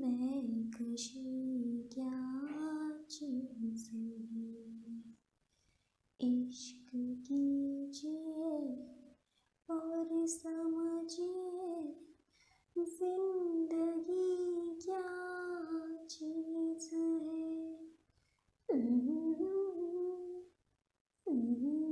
मैं खुशी क्या चीज़ है इश्क कीजिए और समझिए ज़िंदगी क्या चीज़ है mm-hmm. Mm-hmm.